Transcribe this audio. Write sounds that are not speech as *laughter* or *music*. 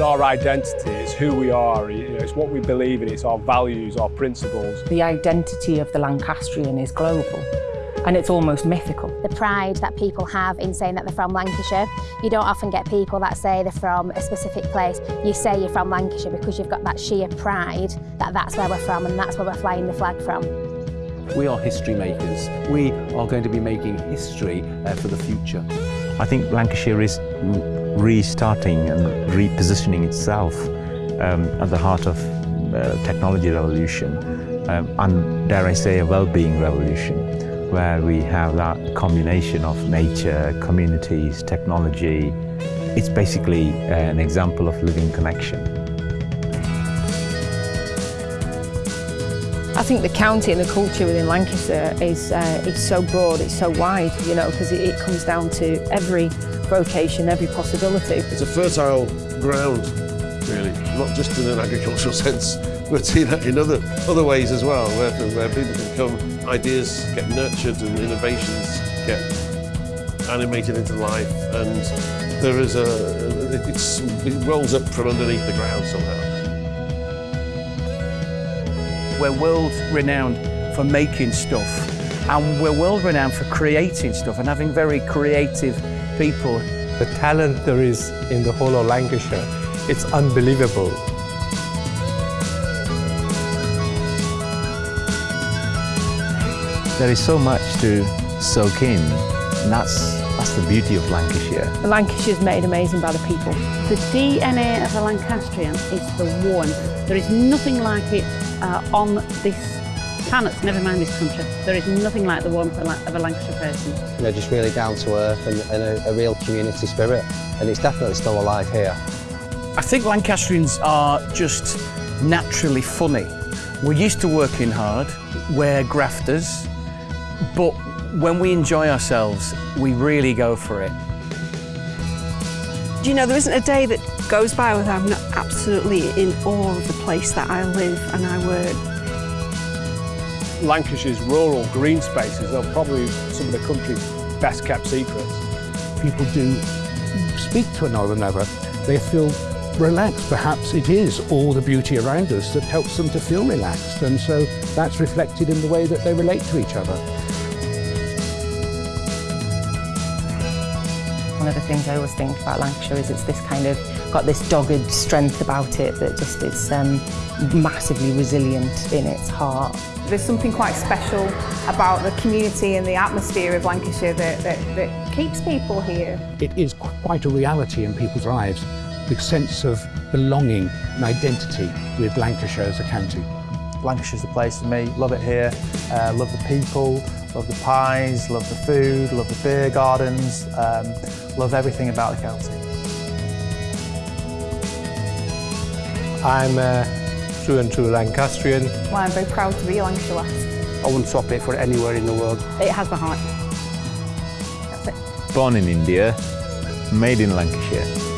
It's our identity, it's who we are, you know, it's what we believe in, it's our values, our principles. The identity of the Lancastrian is global and it's almost mythical. The pride that people have in saying that they're from Lancashire. You don't often get people that say they're from a specific place. You say you're from Lancashire because you've got that sheer pride that that's where we're from and that's where we're flying the flag from. We are history makers. We are going to be making history uh, for the future. I think Lancashire is restarting and repositioning itself um, at the heart of uh, technology revolution um, and, dare I say, a well-being revolution where we have that combination of nature, communities, technology. It's basically an example of living connection. I think the county and the culture within Lancashire is, uh, is so broad, it's so wide, you know, because it, it comes down to every vocation, every possibility. It's a fertile ground, really, not just in an agricultural *laughs* sense, but in, in other, other ways as well, where, where people can come, ideas get nurtured and innovations get animated into life and there is a, it's, it rolls up from underneath the ground somehow. We're world renowned for making stuff and we're world renowned for creating stuff and having very creative people. The talent there is in the whole of Lancashire, it's unbelievable. There is so much to soak in, and that's, that's the beauty of Lancashire. Lancashire is made amazing by the people. The DNA of a Lancastrian is the one. There is nothing like it uh, on this planet, never mind this country. There is nothing like the warmth of a Lancashire person. You know, just really down to earth and, and a, a real community spirit. And it's definitely still alive here. I think Lancastrians are just naturally funny. We're used to working hard, we're grafters, but when we enjoy ourselves, we really go for it. Do you know, there isn't a day that goes by without I'm not absolutely in awe of the place that I live and I work. Lancashire's rural green spaces are probably some of the country's best kept secrets. People do speak to one another. They feel relaxed. Perhaps it is all the beauty around us that helps them to feel relaxed. And so that's reflected in the way that they relate to each other. One of the things I always think about Lancashire is it's this kind of, got this dogged strength about it that just is um, massively resilient in its heart. There's something quite special about the community and the atmosphere of Lancashire that, that, that keeps people here. It is quite a reality in people's lives, the sense of belonging and identity with Lancashire as a county. Lancashire's the place for me, love it here, uh, love the people, love the pies, love the food, love the beer gardens, um, love everything about the county. I'm a true and true Lancastrian. Well, I'm very proud to be a Lancashire lass. I wouldn't swap it for anywhere in the world. It has the heart. That's it. Born in India, made in Lancashire.